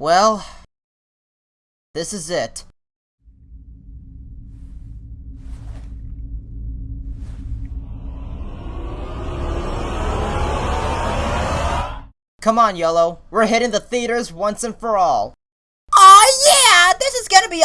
Well, this is it. Come on, Yellow. We're hitting the theaters once and for all. Oh yeah, this is gonna be!